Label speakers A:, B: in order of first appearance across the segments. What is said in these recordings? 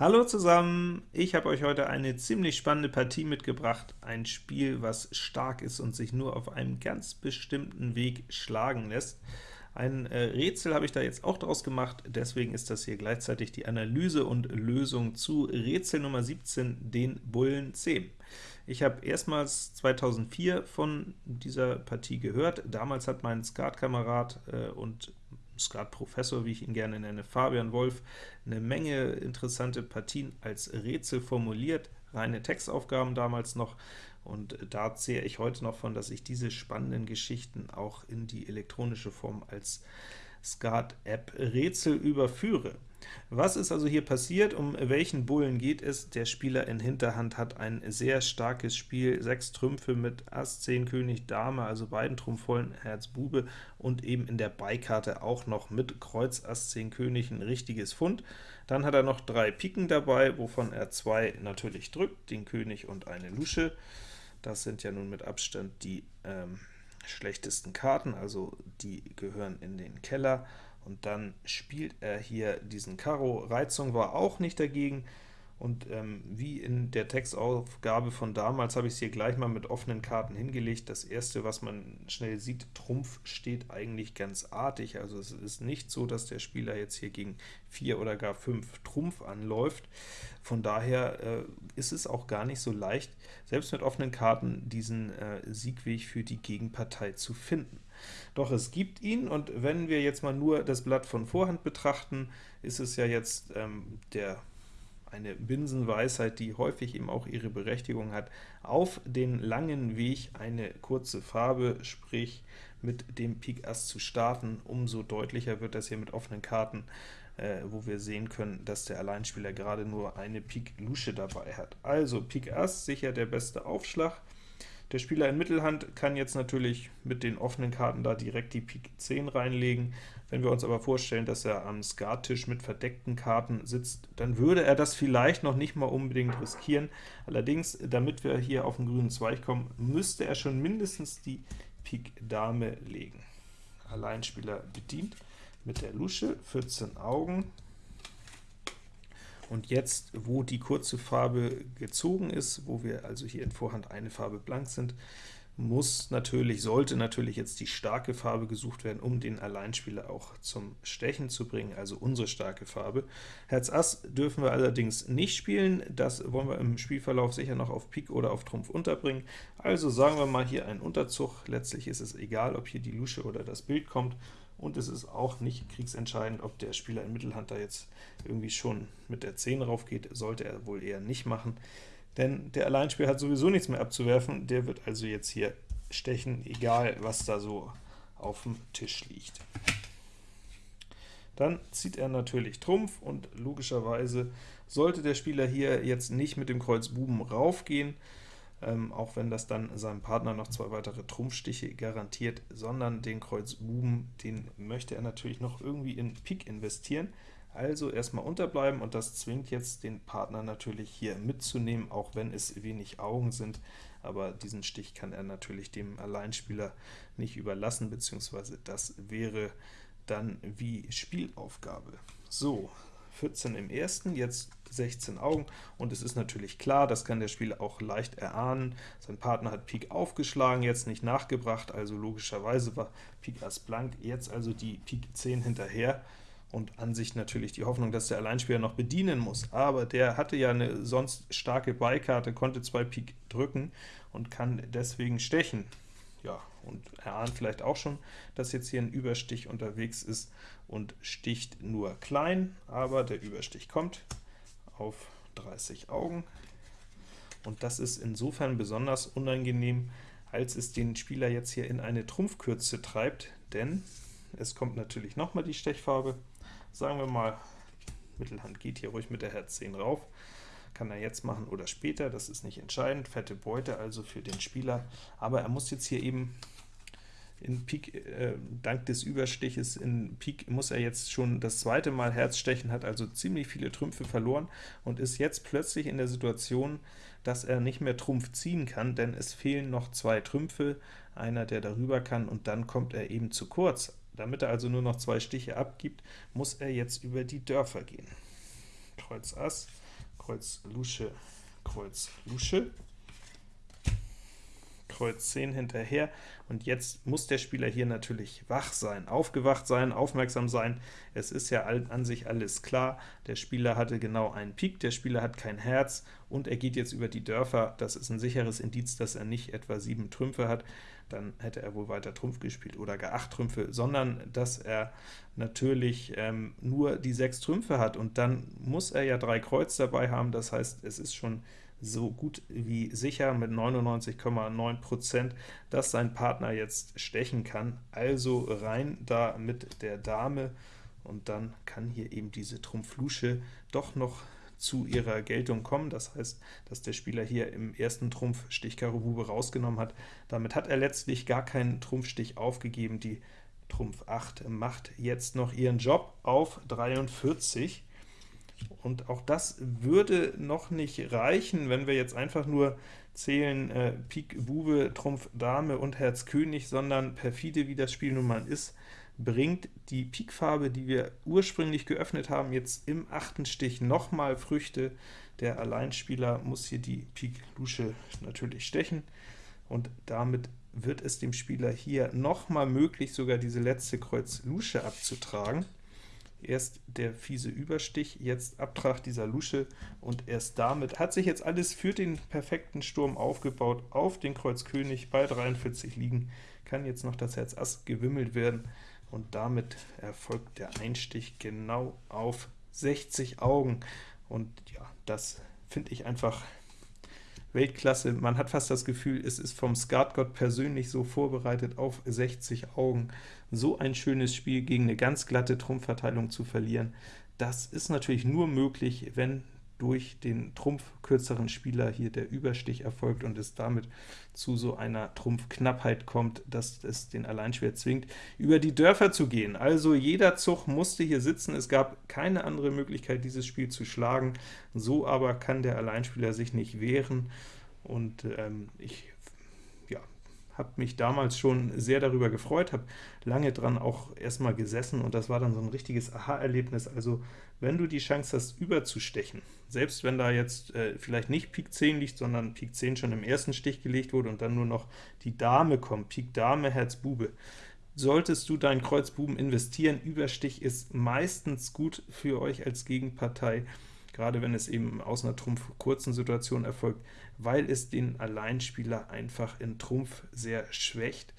A: Hallo zusammen! Ich habe euch heute eine ziemlich spannende Partie mitgebracht, ein Spiel, was stark ist und sich nur auf einem ganz bestimmten Weg schlagen lässt. Ein äh, Rätsel habe ich da jetzt auch draus gemacht, deswegen ist das hier gleichzeitig die Analyse und Lösung zu Rätsel Nummer 17, den Bullen 10. Ich habe erstmals 2004 von dieser Partie gehört. Damals hat mein Skatkamerad äh, und Skat-Professor, wie ich ihn gerne nenne, Fabian Wolf, eine Menge interessante Partien als Rätsel formuliert, reine Textaufgaben damals noch, und da zähle ich heute noch von, dass ich diese spannenden Geschichten auch in die elektronische Form als Skat-App Rätsel überführe. Was ist also hier passiert? Um welchen Bullen geht es? Der Spieler in Hinterhand hat ein sehr starkes Spiel, sechs Trümpfe mit Ass, 10 König, Dame, also beiden Trumpfvollen, Herz, Bube, und eben in der Beikarte auch noch mit Kreuz, Ass, 10 König ein richtiges Fund. Dann hat er noch drei Piken dabei, wovon er zwei natürlich drückt, den König und eine Lusche. Das sind ja nun mit Abstand die ähm, schlechtesten Karten, also die gehören in den Keller und dann spielt er hier diesen Karo. Reizung war auch nicht dagegen, und ähm, wie in der Textaufgabe von damals habe ich es hier gleich mal mit offenen Karten hingelegt. Das erste, was man schnell sieht, Trumpf steht eigentlich ganz artig, also es ist nicht so, dass der Spieler jetzt hier gegen 4 oder gar 5 Trumpf anläuft. Von daher äh, ist es auch gar nicht so leicht, selbst mit offenen Karten diesen äh, Siegweg für die Gegenpartei zu finden. Doch es gibt ihn, und wenn wir jetzt mal nur das Blatt von Vorhand betrachten, ist es ja jetzt ähm, der eine Binsenweisheit, die häufig eben auch ihre Berechtigung hat, auf den langen Weg eine kurze Farbe, sprich mit dem Pik Ass zu starten. Umso deutlicher wird das hier mit offenen Karten, äh, wo wir sehen können, dass der Alleinspieler gerade nur eine Pik Lusche dabei hat. Also Pik Ass sicher der beste Aufschlag, der Spieler in Mittelhand kann jetzt natürlich mit den offenen Karten da direkt die Pik 10 reinlegen. Wenn wir uns aber vorstellen, dass er am Skattisch mit verdeckten Karten sitzt, dann würde er das vielleicht noch nicht mal unbedingt riskieren. Allerdings, damit wir hier auf den grünen Zweig kommen, müsste er schon mindestens die Pik Dame legen. Alleinspieler bedient mit der Lusche, 14 Augen, und jetzt, wo die kurze Farbe gezogen ist, wo wir also hier in Vorhand eine Farbe blank sind, muss natürlich, sollte natürlich jetzt die starke Farbe gesucht werden, um den Alleinspieler auch zum Stechen zu bringen, also unsere starke Farbe. Herz Ass dürfen wir allerdings nicht spielen, das wollen wir im Spielverlauf sicher noch auf Pik oder auf Trumpf unterbringen. Also sagen wir mal hier einen Unterzug, letztlich ist es egal, ob hier die Lusche oder das Bild kommt, und es ist auch nicht kriegsentscheidend, ob der Spieler in Mittelhand da jetzt irgendwie schon mit der 10 raufgeht, sollte er wohl eher nicht machen, denn der Alleinspieler hat sowieso nichts mehr abzuwerfen, der wird also jetzt hier stechen, egal was da so auf dem Tisch liegt. Dann zieht er natürlich Trumpf, und logischerweise sollte der Spieler hier jetzt nicht mit dem Kreuz Buben raufgehen, ähm, auch wenn das dann seinem Partner noch zwei weitere Trumpfstiche garantiert, sondern den Kreuz Buben, den möchte er natürlich noch irgendwie in Pik investieren. Also erstmal unterbleiben, und das zwingt jetzt den Partner natürlich hier mitzunehmen, auch wenn es wenig Augen sind, aber diesen Stich kann er natürlich dem Alleinspieler nicht überlassen, beziehungsweise das wäre dann wie Spielaufgabe. So, 14 im ersten, jetzt 16 Augen, und es ist natürlich klar, das kann der Spieler auch leicht erahnen, sein Partner hat Pik aufgeschlagen, jetzt nicht nachgebracht, also logischerweise war Pik Ass blank, jetzt also die Pik 10 hinterher, und an sich natürlich die Hoffnung, dass der Alleinspieler noch bedienen muss, aber der hatte ja eine sonst starke Beikarte, konnte zwei Pik drücken und kann deswegen stechen. Ja, und er ahnt vielleicht auch schon, dass jetzt hier ein Überstich unterwegs ist und sticht nur klein, aber der Überstich kommt auf 30 Augen. Und das ist insofern besonders unangenehm, als es den Spieler jetzt hier in eine Trumpfkürze treibt, denn es kommt natürlich nochmal die Stechfarbe. Sagen wir mal, Mittelhand geht hier ruhig mit der Herz 10 rauf, kann er jetzt machen oder später, das ist nicht entscheidend, fette Beute also für den Spieler, aber er muss jetzt hier eben in Pik, äh, dank des Überstiches in Pik muss er jetzt schon das zweite Mal Herz stechen, hat also ziemlich viele Trümpfe verloren und ist jetzt plötzlich in der Situation, dass er nicht mehr Trumpf ziehen kann, denn es fehlen noch zwei Trümpfe, einer, der darüber kann, und dann kommt er eben zu kurz. Damit er also nur noch zwei Stiche abgibt, muss er jetzt über die Dörfer gehen. Kreuz Ass, Kreuz Lusche, Kreuz Lusche, Kreuz 10 hinterher, und jetzt muss der Spieler hier natürlich wach sein, aufgewacht sein, aufmerksam sein. Es ist ja an sich alles klar, der Spieler hatte genau einen Pik, der Spieler hat kein Herz, und er geht jetzt über die Dörfer. Das ist ein sicheres Indiz, dass er nicht etwa sieben Trümpfe hat, dann hätte er wohl weiter Trumpf gespielt, oder gar acht Trümpfe, sondern dass er natürlich ähm, nur die sechs Trümpfe hat, und dann muss er ja drei Kreuz dabei haben, das heißt, es ist schon so gut wie sicher mit 99,9%, dass sein Partner jetzt stechen kann. Also rein da mit der Dame, und dann kann hier eben diese Trumpf-Lusche doch noch zu ihrer Geltung kommen. Das heißt, dass der Spieler hier im ersten Trumpf Stich Karo Bube rausgenommen hat. Damit hat er letztlich gar keinen Trumpfstich aufgegeben. Die Trumpf 8 macht jetzt noch ihren Job auf 43. Und auch das würde noch nicht reichen, wenn wir jetzt einfach nur zählen äh, Pik Bube, Trumpf Dame und Herz König, sondern perfide, wie das Spiel nun mal ist, bringt die Pikfarbe, die wir ursprünglich geöffnet haben, jetzt im achten Stich nochmal Früchte. Der Alleinspieler muss hier die Pik Lusche natürlich stechen, und damit wird es dem Spieler hier nochmal möglich, sogar diese letzte Kreuz Lusche abzutragen. Erst der fiese Überstich, jetzt Abtrag dieser Lusche, und erst damit hat sich jetzt alles für den perfekten Sturm aufgebaut, auf den Kreuz König bei 43 liegen, kann jetzt noch das Herz Ass gewimmelt werden, und damit erfolgt der Einstich genau auf 60 Augen. Und ja, das finde ich einfach Weltklasse. Man hat fast das Gefühl, es ist vom Skatgott persönlich so vorbereitet, auf 60 Augen so ein schönes Spiel gegen eine ganz glatte Trumpfverteilung zu verlieren. Das ist natürlich nur möglich, wenn durch den trumpfkürzeren Spieler hier der Überstich erfolgt und es damit zu so einer Trumpfknappheit kommt, dass es den Alleinschwer zwingt, über die Dörfer zu gehen. Also jeder Zug musste hier sitzen, es gab keine andere Möglichkeit, dieses Spiel zu schlagen, so aber kann der Alleinspieler sich nicht wehren, und ähm, ich habe mich damals schon sehr darüber gefreut, habe lange dran auch erstmal gesessen, und das war dann so ein richtiges Aha-Erlebnis. Also wenn du die Chance hast, überzustechen, selbst wenn da jetzt äh, vielleicht nicht Pik 10 liegt, sondern Pik 10 schon im ersten Stich gelegt wurde und dann nur noch die Dame kommt, Pik Dame, Herz Bube, solltest du deinen Kreuz Buben investieren. Überstich ist meistens gut für euch als Gegenpartei, gerade wenn es eben aus einer Trumpf-kurzen Situation erfolgt, weil es den Alleinspieler einfach in Trumpf sehr schwächt.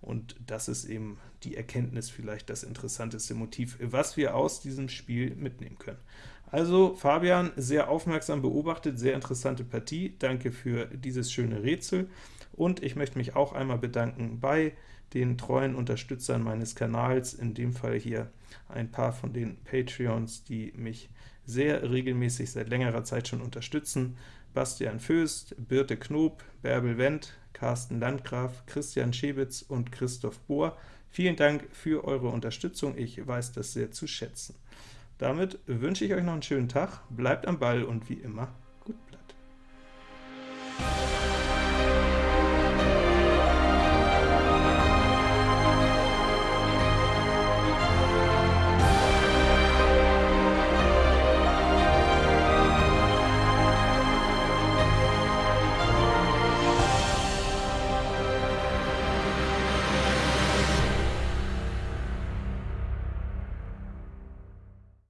A: Und das ist eben die Erkenntnis, vielleicht das interessanteste Motiv, was wir aus diesem Spiel mitnehmen können. Also Fabian, sehr aufmerksam beobachtet, sehr interessante Partie. Danke für dieses schöne Rätsel. Und ich möchte mich auch einmal bedanken bei den treuen Unterstützern meines Kanals, in dem Fall hier ein paar von den Patreons, die mich sehr regelmäßig seit längerer Zeit schon unterstützen. Bastian Föst, Birte Knob, Bärbel Wendt, Carsten Landgraf, Christian Schewitz und Christoph Bohr. Vielen Dank für eure Unterstützung, ich weiß das sehr zu schätzen. Damit wünsche ich euch noch einen schönen Tag, bleibt am Ball und wie immer.